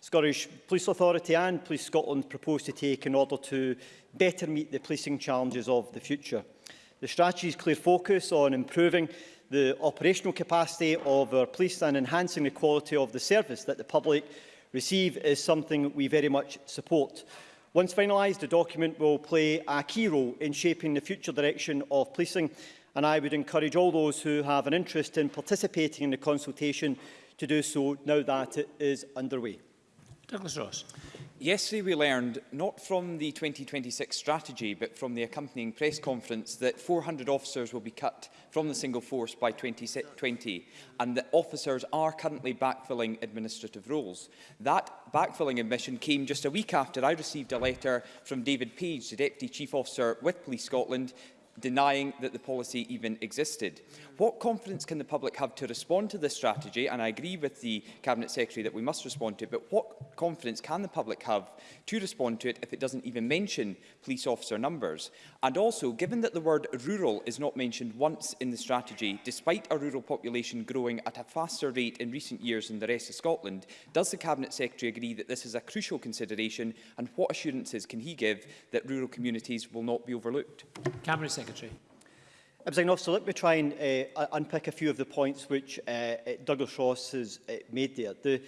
Scottish Police Authority and Police Scotland propose to take in order to better meet the policing challenges of the future. The strategy's clear focus on improving the operational capacity of our police and enhancing the quality of the service that the public receive is something we very much support. Once finalised, the document will play a key role in shaping the future direction of policing and I would encourage all those who have an interest in participating in the consultation to do so now that it is underway. Douglas Ross. Yesterday we learned, not from the 2026 strategy, but from the accompanying press conference, that 400 officers will be cut from the single force by 2020, and that officers are currently backfilling administrative roles. That backfilling admission came just a week after I received a letter from David Page, the Deputy Chief Officer with Police Scotland, denying that the policy even existed. What confidence can the public have to respond to this strategy? And I agree with the Cabinet Secretary that we must respond to it, but what confidence can the public have to respond to it if it doesn't even mention police officer numbers? And also, given that the word rural is not mentioned once in the strategy, despite our rural population growing at a faster rate in recent years than the rest of Scotland, does the Cabinet Secretary agree that this is a crucial consideration and what assurances can he give that rural communities will not be overlooked? Cabinet Secretary. Secretary. President so let me try and uh, unpick a few of the points which uh, Douglas Ross has uh, made there. The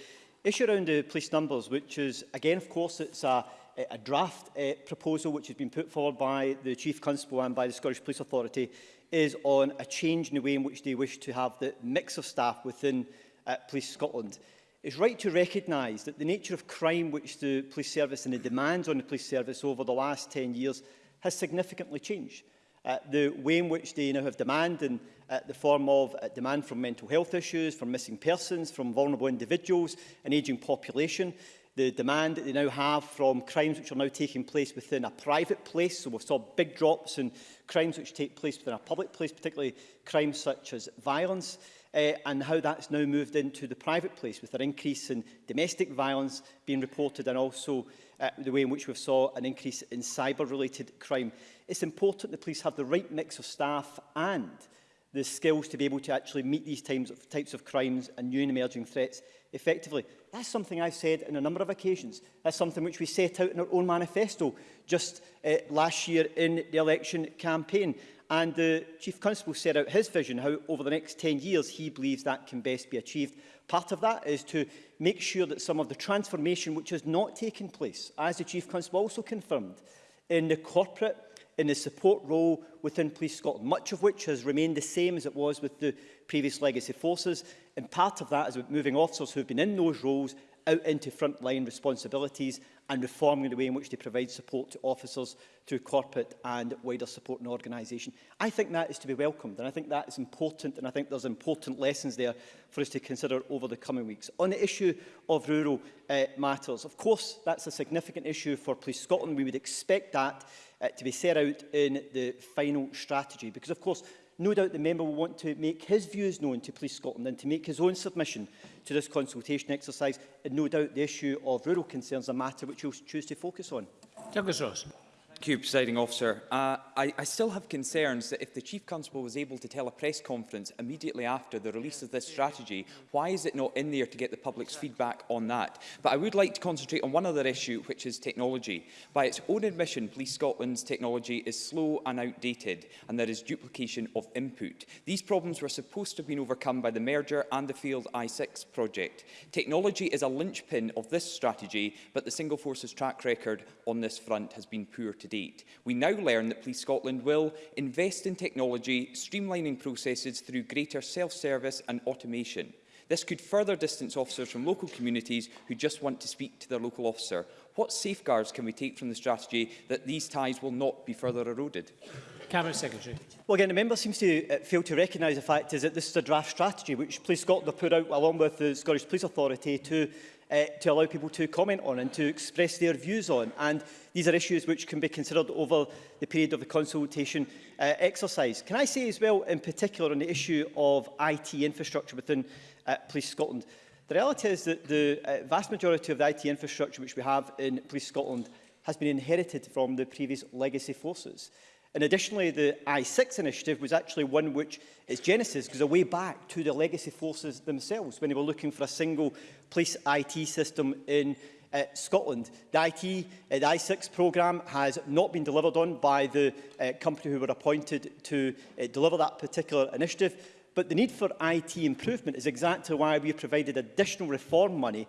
issue around the police numbers, which is, again, of course, it's a, a draft uh, proposal which has been put forward by the Chief Constable and by the Scottish Police Authority, is on a change in the way in which they wish to have the mix of staff within uh, Police Scotland. It's right to recognise that the nature of crime which the police service and the demands on the police service over the last 10 years has significantly changed uh, the way in which they now have demand in uh, the form of uh, demand from mental health issues, from missing persons, from vulnerable individuals, an ageing population, the demand that they now have from crimes which are now taking place within a private place. So we saw big drops in crimes which take place within a public place, particularly crimes such as violence, uh, and how that's now moved into the private place with an increase in domestic violence being reported and also uh, the way in which we've saw an increase in cyber-related crime. It's important the police have the right mix of staff and the skills to be able to actually meet these times of, types of crimes and new and emerging threats effectively. That's something I've said on a number of occasions. That's something which we set out in our own manifesto just uh, last year in the election campaign. And the Chief Constable set out his vision, how over the next 10 years he believes that can best be achieved. Part of that is to make sure that some of the transformation which has not taken place, as the Chief Constable also confirmed, in the corporate, in the support role within Police Scotland, much of which has remained the same as it was with the previous legacy forces. And part of that is with moving officers who have been in those roles out into frontline responsibilities and reforming the way in which they provide support to officers through corporate and wider support and organisation. I think that is to be welcomed and I think that is important and I think there's important lessons there for us to consider over the coming weeks. On the issue of rural uh, matters, of course that's a significant issue for Police Scotland. We would expect that uh, to be set out in the final strategy because of course No doubt the member will want to make his views known to Police Scotland and to make his own submission to this consultation exercise. And no doubt the issue of rural concerns is a matter which he'll choose to focus on. Douglas Ross you, Presiding Officer. Uh, I, I still have concerns that if the Chief Constable was able to tell a press conference immediately after the release of this strategy, why is it not in there to get the public's feedback on that? But I would like to concentrate on one other issue, which is technology. By its own admission, Police Scotland's technology is slow and outdated, and there is duplication of input. These problems were supposed to have been overcome by the merger and the Field I6 project. Technology is a linchpin of this strategy, but the single force's track record on this front has been poor to to date. We now learn that Police Scotland will invest in technology, streamlining processes through greater self-service and automation. This could further distance officers from local communities who just want to speak to their local officer. What safeguards can we take from the strategy that these ties will not be further eroded? Cabinet Secretary. Well, again, the member seems to uh, fail to recognise the fact is that this is a draft strategy which Police Scotland have put out along with the Scottish Police Authority to uh, to allow people to comment on and to express their views on. And these are issues which can be considered over the period of the consultation uh, exercise. Can I say as well, in particular, on the issue of IT infrastructure within uh, Police Scotland, the reality is that the uh, vast majority of the IT infrastructure which we have in Police Scotland has been inherited from the previous legacy forces. And additionally, the I6 initiative was actually one which its genesis goes way back to the legacy forces themselves when they were looking for a single police IT system in uh, Scotland. The IT, uh, the I6 programme has not been delivered on by the uh, company who were appointed to uh, deliver that particular initiative. But the need for IT improvement is exactly why we provided additional reform money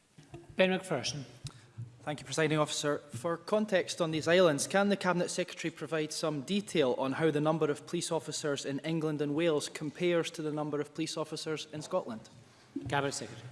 Ben McPherson. Thank you, Presiding Officer. For context on these islands, can the Cabinet Secretary provide some detail on how the number of police officers in England and Wales compares to the number of police officers in Scotland? Cabinet Secretary.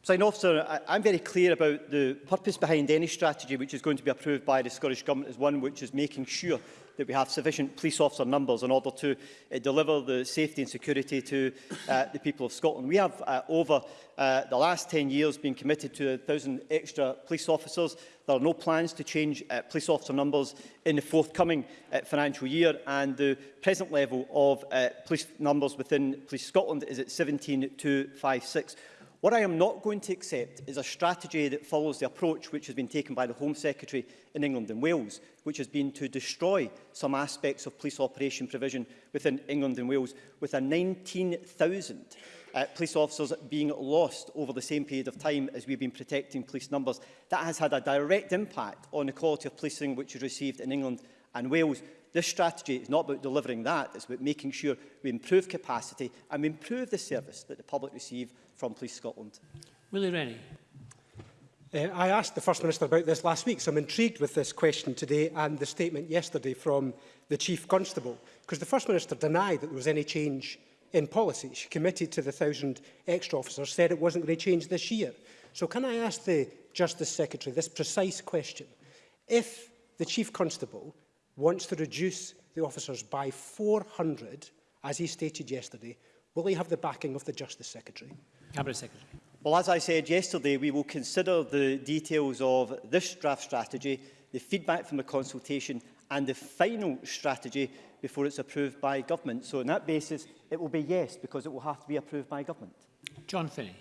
Presiding Officer, I, I'm very clear about the purpose behind any strategy which is going to be approved by the Scottish Government as one which is making sure that we have sufficient police officer numbers in order to uh, deliver the safety and security to uh, the people of Scotland. We have uh, over uh, the last 10 years been committed to 1,000 extra police officers. There are no plans to change uh, police officer numbers in the forthcoming uh, financial year and the present level of uh, police numbers within Police Scotland is at 17256. What I am not going to accept is a strategy that follows the approach which has been taken by the Home Secretary in England and Wales, which has been to destroy some aspects of police operation provision within England and Wales, with a 19,000 uh, police officers being lost over the same period of time as we've been protecting police numbers. That has had a direct impact on the quality of policing which is received in England and Wales, This strategy is not about delivering that, it's about making sure we improve capacity and we improve the service that the public receive from Police Scotland. Willie Rennie. Uh, I asked the First Minister about this last week, so I'm intrigued with this question today and the statement yesterday from the Chief Constable, because the First Minister denied that there was any change in policy. She committed to the 1,000 extra officers, said it wasn't going to change this year. So can I ask the Justice Secretary this precise question? If the Chief Constable wants to reduce the officers by 400, as he stated yesterday, will he have the backing of the Justice Secretary? Cabinet Secretary. Well, as I said yesterday, we will consider the details of this draft strategy, the feedback from the consultation and the final strategy before it's approved by government. So on that basis, it will be yes, because it will have to be approved by government. John Finney.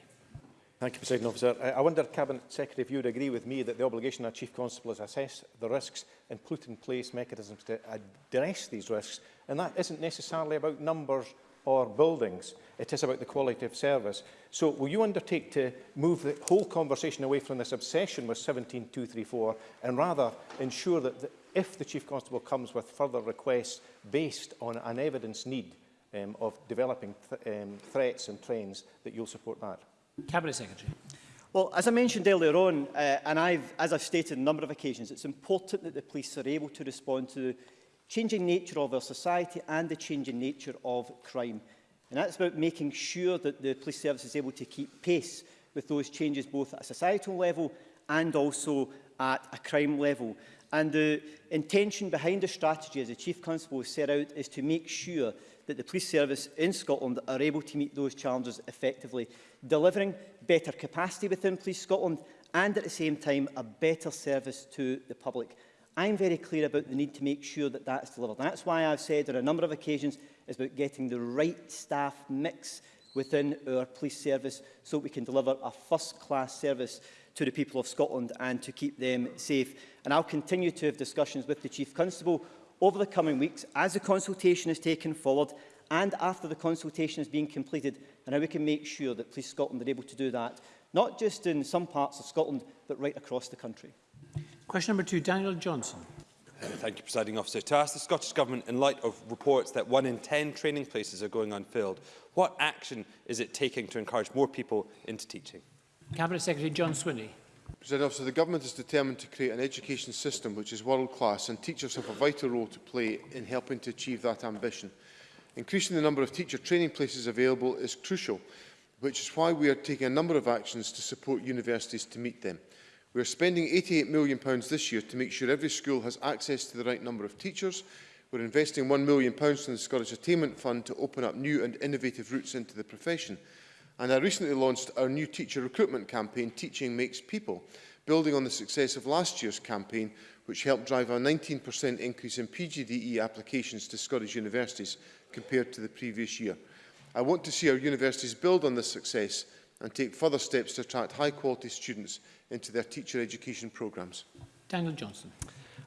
Thank you, President Officer. I, wonder, Cabinet Secretary, if you would agree with me that the obligation of Chief Constable is to assess the risks and put in place mechanisms to address these risks. And that isn't necessarily about numbers or buildings. It is about the quality of service. So will you undertake to move the whole conversation away from this obsession with 17234 and rather ensure that the, if the Chief Constable comes with further requests based on an evidence need um, of developing th um, threats and trends, that you'll support that? Cabinet Secretary. Well, as I mentioned earlier on, uh, and I've, as I've stated on a number of occasions, it's important that the police are able to respond to the changing nature of our society and the changing nature of crime. And that's about making sure that the police service is able to keep pace with those changes both at a societal level and also at a crime level. And the intention behind the strategy, as the Chief Constable set out, is to make sure that the police service in Scotland are able to meet those challenges effectively, delivering better capacity within Police Scotland and at the same time a better service to the public. I'm very clear about the need to make sure that that's delivered. that's why I've said on a number of occasions it's about getting the right staff mix within our police service so we can deliver a first-class service to the people of Scotland and to keep them safe. And I'll continue to have discussions with the Chief Constable over the coming weeks as the consultation is taken forward and after the consultation is being completed and how we can make sure that Police Scotland are able to do that, not just in some parts of Scotland, but right across the country. Question number two, Daniel Johnson. Uh, thank you, Presiding Officer. To ask the Scottish Government, in light of reports that one in 10 training places are going unfilled, what action is it taking to encourage more people into teaching? Cabinet Secretary John Swinney. President Officer, the Government is determined to create an education system which is world-class and teachers have a vital role to play in helping to achieve that ambition. Increasing the number of teacher training places available is crucial, which is why we are taking a number of actions to support universities to meet them. We are spending £88 million this year to make sure every school has access to the right number of teachers. We're investing £1 million in the Scottish Attainment Fund to open up new and innovative routes into the profession and I recently launched our new teacher recruitment campaign, Teaching Makes People, building on the success of last year's campaign, which helped drive a 19% increase in PGDE applications to Scottish universities compared to the previous year. I want to see our universities build on this success and take further steps to attract high-quality students into their teacher education programmes. Daniel Johnson.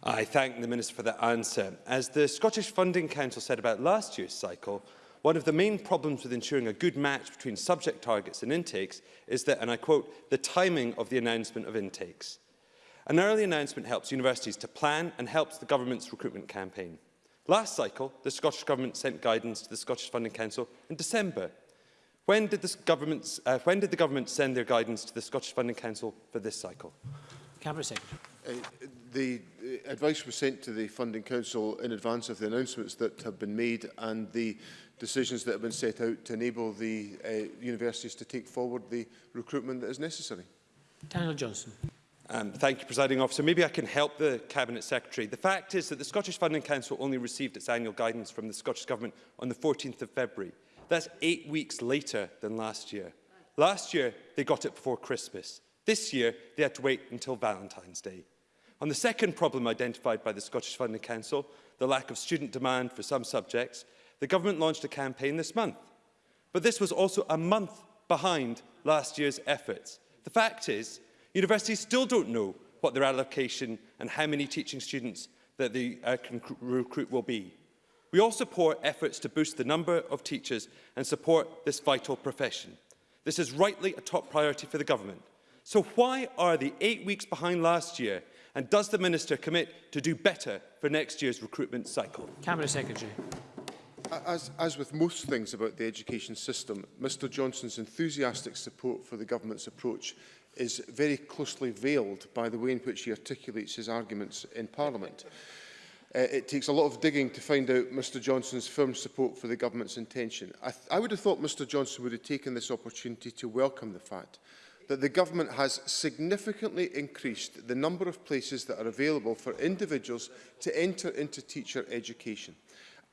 I thank the Minister for that answer. As the Scottish Funding Council said about last year's cycle, One of the main problems with ensuring a good match between subject targets and intakes is that, and I quote, the timing of the announcement of intakes. An early announcement helps universities to plan and helps the government's recruitment campaign. Last cycle, the Scottish Government sent guidance to the Scottish Funding Council in December. When did, uh, when did the government send their guidance to the Scottish Funding Council for this cycle? Cabinet Secretary. Uh, the advice was sent to the Funding Council in advance of the announcements that have been made and the decisions that have been set out to enable the uh, universities to take forward the recruitment that is necessary. Daniel Johnson. Um, thank you, Presiding Officer. Maybe I can help the Cabinet Secretary. The fact is that the Scottish Funding Council only received its annual guidance from the Scottish Government on the 14th of February. That's eight weeks later than last year. Last year, they got it before Christmas. This year, they had to wait until Valentine's Day. On the second problem identified by the Scottish Funding Council, the lack of student demand for some subjects, the government launched a campaign this month. But this was also a month behind last year's efforts. The fact is, universities still don't know what their allocation and how many teaching students that they uh, can recruit will be. We all support efforts to boost the number of teachers and support this vital profession. This is rightly a top priority for the government. So why are the eight weeks behind last year And does the Minister commit to do better for next year's recruitment cycle? Cabinet Secretary. As, as with most things about the education system, Mr Johnson's enthusiastic support for the government's approach is very closely veiled by the way in which he articulates his arguments in Parliament. Uh, it takes a lot of digging to find out Mr Johnson's firm support for the government's intention. I, I would have thought Mr Johnson would have taken this opportunity to welcome the fact that the Government has significantly increased the number of places that are available for individuals to enter into teacher education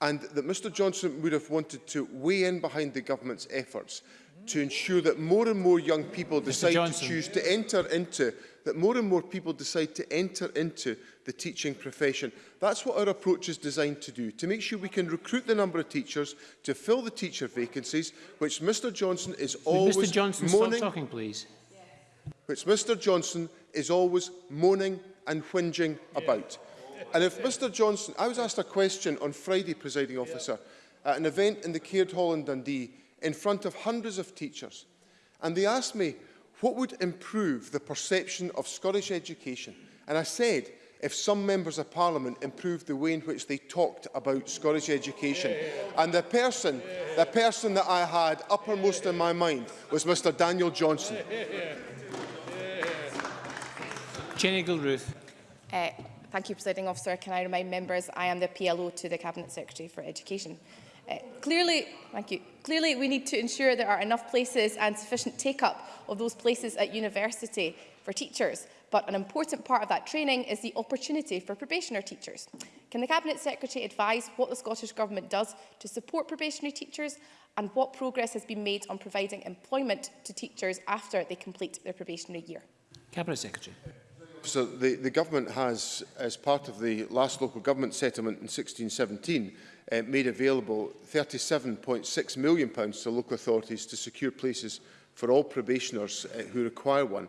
and that Mr Johnson would have wanted to weigh in behind the Government's efforts to ensure that more and more young people decide to choose to enter into that more and more people decide to enter into the teaching profession. That's what our approach is designed to do, to make sure we can recruit the number of teachers to fill the teacher vacancies, which Mr Johnson is Would always Mr Johnson, moaning... stop talking, please which Mr Johnson is always moaning and whinging yeah. about. And if Mr Johnson, I was asked a question on Friday, presiding officer, yeah. at an event in the Caird Hall in Dundee in front of hundreds of teachers. And they asked me, what would improve the perception of Scottish education? And I said, if some members of parliament improved the way in which they talked about Scottish education. And the person, the person that I had uppermost in my mind was Mr Daniel Johnson. Jenny Gilruth. Uh, thank you, Presiding Officer. Can I remind members I am the PLO to the Cabinet Secretary for Education. Uh, clearly, thank you. Clearly, we need to ensure there are enough places and sufficient take-up of those places at university for teachers, but an important part of that training is the opportunity for probationer teachers. Can the Cabinet Secretary advise what the Scottish Government does to support probationary teachers and what progress has been made on providing employment to teachers after they complete their probationary year? Cabinet Secretary so the, the government has, as part of the last local government settlement in 1617, uh, made available £37.6 million pounds to local authorities to secure places for all probationers uh, who require one.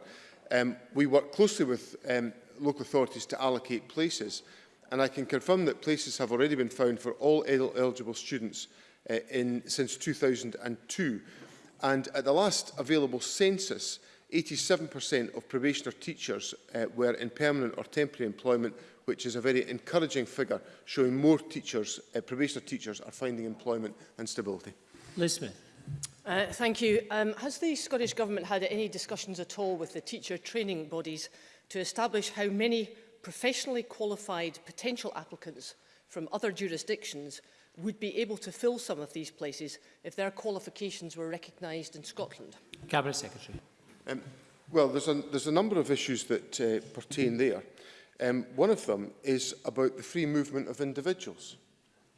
Um, we work closely with um, local authorities to allocate places, and I can confirm that places have already been found for all el eligible students uh, in, since 2002. And at the last available census, 87% of probationer teachers uh, were in permanent or temporary employment, which is a very encouraging figure, showing more teachers, uh, probationer teachers are finding employment and stability. Liz Smith. Uh, thank you. Um, has the Scottish Government had any discussions at all with the teacher training bodies to establish how many professionally qualified potential applicants from other jurisdictions would be able to fill some of these places if their qualifications were recognised in Scotland? Cabinet Secretary. Um, well, there's a, there's a number of issues that uh, pertain there. Um, one of them is about the free movement of individuals.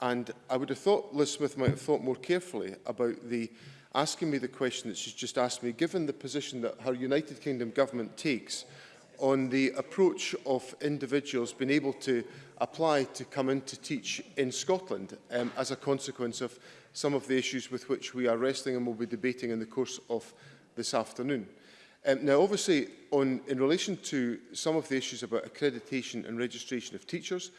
And I would have thought Liz Smith might have thought more carefully about the asking me the question that she's just asked me, given the position that her United Kingdom government takes on the approach of individuals being able to apply to come in to teach in Scotland um, as a consequence of some of the issues with which we are wrestling and will be debating in the course of this afternoon. Um, now, obviously, on, in relation to some of the issues about accreditation and registration of teachers,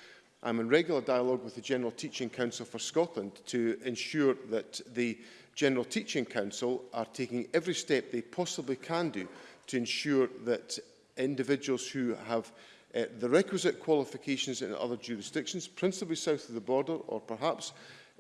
I'm in regular dialogue with the General Teaching Council for Scotland to ensure that the General Teaching Council are taking every step they possibly can do to ensure that individuals who have uh, the requisite qualifications in other jurisdictions, principally south of the border or perhaps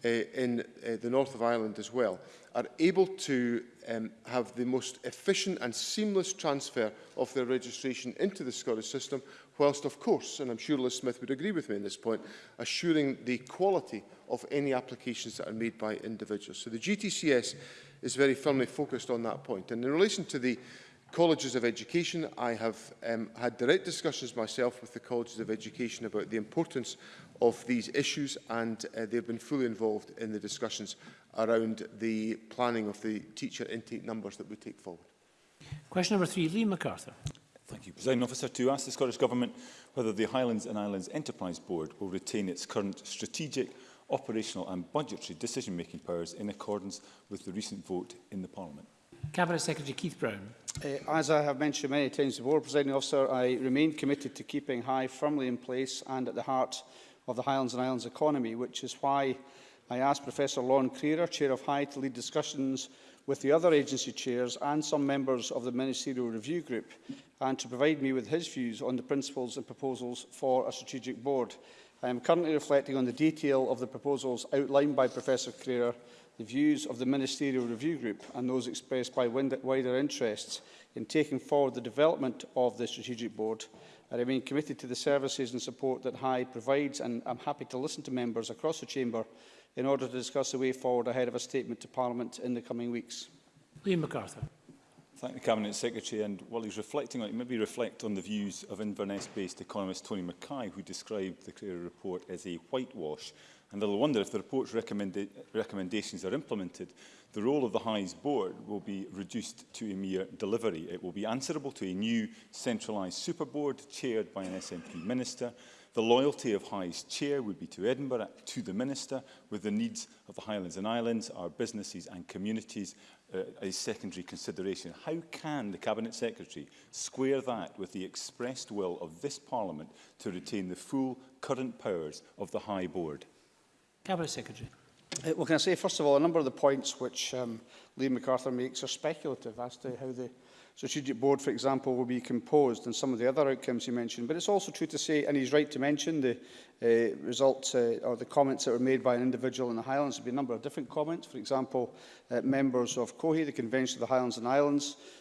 uh, in uh, the north of Ireland as well, are able to um, have the most efficient and seamless transfer of their registration into the Scottish system, whilst of course, and I'm sure Liz Smith would agree with me on this point, assuring the quality of any applications that are made by individuals. So the GTCS is very firmly focused on that point. And in relation to the colleges of education. I have um, had direct discussions myself with the colleges of education about the importance of these issues and uh, they've been fully involved in the discussions around the planning of the teacher intake numbers that we take forward. Question number three, Lee MacArthur. Thank you, President Officer. To ask the Scottish Government whether the Highlands and Islands Enterprise Board will retain its current strategic, operational and budgetary decision-making powers in accordance with the recent vote in the Parliament. Cabinet Secretary Keith Brown. Uh, as I have mentioned many times before, President Officer, I remain committed to keeping High firmly in place and at the heart of the Highlands and Islands economy, which is why I asked Professor Lorne Creer, Chair of HIGH, to lead discussions with the other agency chairs and some members of the Ministerial Review Group and to provide me with his views on the principles and proposals for a strategic board. I am currently reflecting on the detail of the proposals outlined by Professor Creer, the views of the Ministerial Review Group and those expressed by wider interests in taking forward the development of the strategic board I remain committed to the services and support that Hyde provides, and I'm happy to listen to members across the Chamber in order to discuss the way forward ahead of a statement to Parliament in the coming weeks. Liam MacArthur. Thank the Cabinet Secretary. And while he's reflecting on it, maybe reflect on the views of Inverness-based economist Tony Mackay, who described the Career Report as a whitewash. And little wonder if the report's recommenda recommendations are implemented, the role of the Highs Board will be reduced to a mere delivery. It will be answerable to a new centralised superboard chaired by an SNP minister. The loyalty of High's chair would be to Edinburgh, to the minister, with the needs of the Highlands and Islands, our businesses and communities uh, a secondary consideration. How can the Cabinet Secretary square that with the expressed will of this Parliament to retain the full current powers of the High Board? Cabinet Secretary. Uh, well, can I say, first of all, a number of the points which um, Lee MacArthur makes are speculative as to how the strategic board, for example, will be composed and some of the other outcomes he mentioned. But it's also true to say, and he's right to mention, the uh, results uh, or the comments that were made by an individual in the Highlands. There'll be a number of different comments. For example, uh, members of COHI, the Convention of the Highlands and Islands,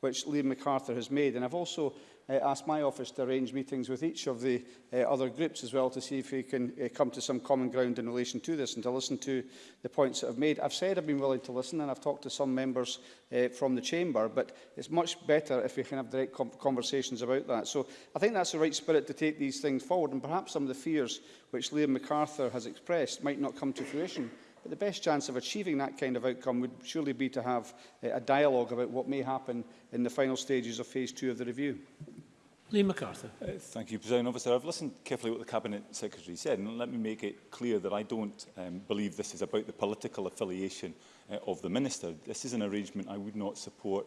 which Liam MacArthur has made. And I've also uh, asked my office to arrange meetings with each of the uh, other groups as well to see if we can uh, come to some common ground in relation to this and to listen to the points that I've made. I've said I've been willing to listen and I've talked to some members uh, from the Chamber, but it's much better if we can have direct conversations about that. So I think that's the right spirit to take these things forward and perhaps some of the fears which Liam MacArthur has expressed might not come to fruition But the best chance of achieving that kind of outcome would surely be to have uh, a dialogue about what may happen in the final stages of phase two of the review. Lee MacArthur. Uh, thank you, President Officer. I've listened carefully what the Cabinet Secretary said, and let me make it clear that I don't um, believe this is about the political affiliation uh, of the Minister. This is an arrangement I would not support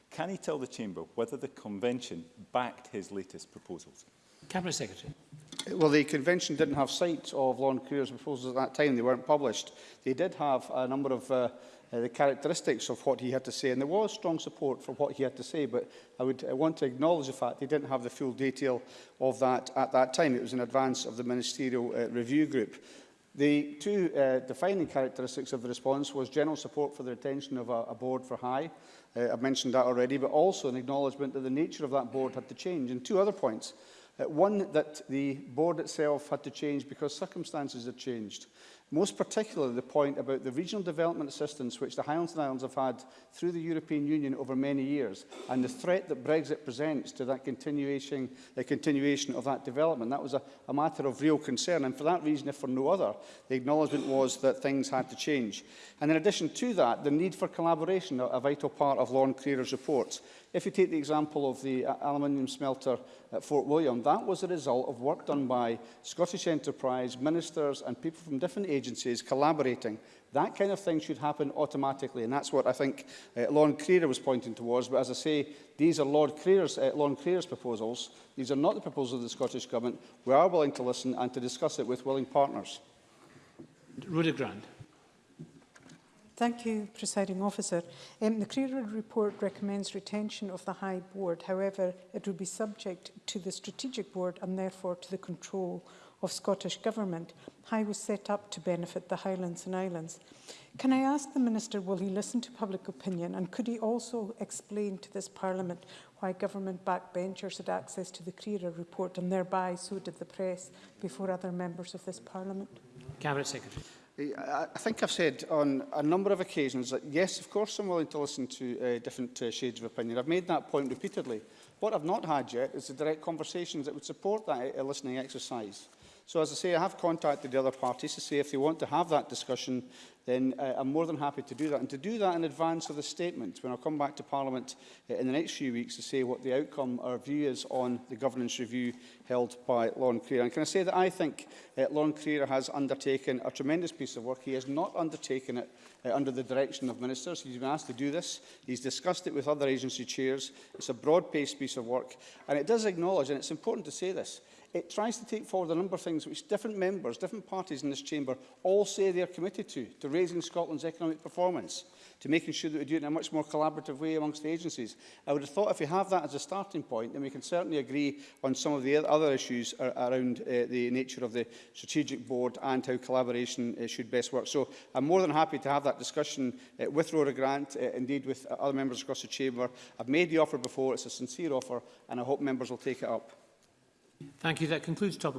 Can he tell the Chamber whether the Convention backed his latest proposals? Cabinet Secretary. Well, the convention didn't have sight of Law and Careers proposals at that time. They weren't published. They did have a number of uh, uh, the characteristics of what he had to say, and there was strong support for what he had to say, but I would I uh, want to acknowledge the fact they didn't have the full detail of that at that time. It was in advance of the ministerial uh, review group. The two uh, defining characteristics of the response was general support for the retention of a, a board for high. Uh, I've mentioned that already, but also an acknowledgement that the nature of that board had to change. And two other points. one that the board itself had to change because circumstances had changed. Most particularly the point about the regional development assistance which the Highlands and Islands have had through the European Union over many years and the threat that Brexit presents to that continuation, the continuation of that development. That was a, a matter of real concern and for that reason, if for no other, the acknowledgement was that things had to change. And in addition to that, the need for collaboration, a, vital part of Lorne Creer's report. If you take the example of the uh, aluminium smelter at Fort William, that was a result of work done by Scottish Enterprise, ministers and people from different areas agencies collaborating. That kind of thing should happen automatically, and that's what I think uh, Lorne Creer was pointing towards. But as I say, these are Lord Creer's, uh, Creer's proposals. These are not the proposals of the Scottish Government. We are willing to listen and to discuss it with willing partners. Rhoda Grant. Thank you, Presiding Officer. Um, the Creerwood report recommends retention of the High Board. However, it will be subject to the Strategic Board and therefore to the control of Scottish Government, High was set up to benefit the Highlands and Islands. Can I ask the Minister, will he listen to public opinion and could he also explain to this Parliament why government backbenchers had access to the CRERA report and thereby so did the press before other members of this Parliament? Cabinet Secretary. I think I've said on a number of occasions that yes, of course I'm willing to listen to uh, different uh, shades of opinion. I've made that point repeatedly. What I've not had yet is the direct conversations that would support that uh, listening exercise. So as I say, I have contacted the other parties to say if they want to have that discussion, then uh, I'm more than happy to do that. And to do that in advance of the statement, when I come back to Parliament uh, in the next few weeks to say what the outcome, our view is on the governance review held by Lauren Creer. And can I say that I think uh, Lauren Creer has undertaken a tremendous piece of work. He has not undertaken it uh, under the direction of ministers. He's been asked to do this. He's discussed it with other agency chairs. It's a broad-based piece of work. And it does acknowledge, and it's important to say this, it tries to take forward a number of things which different members, different parties in this chamber all say they are committed to, to raising Scotland's economic performance, to making sure that we do it in a much more collaborative way amongst the agencies. I would have thought if we have that as a starting point, then we can certainly agree on some of the other issues ar around uh, the nature of the strategic board and how collaboration uh, should best work. So I'm more than happy to have that discussion uh, with Rhoda Grant, uh, indeed with uh, other members across the chamber. I've made the offer before, it's a sincere offer, and I hope members will take it up. Thank you. That concludes topic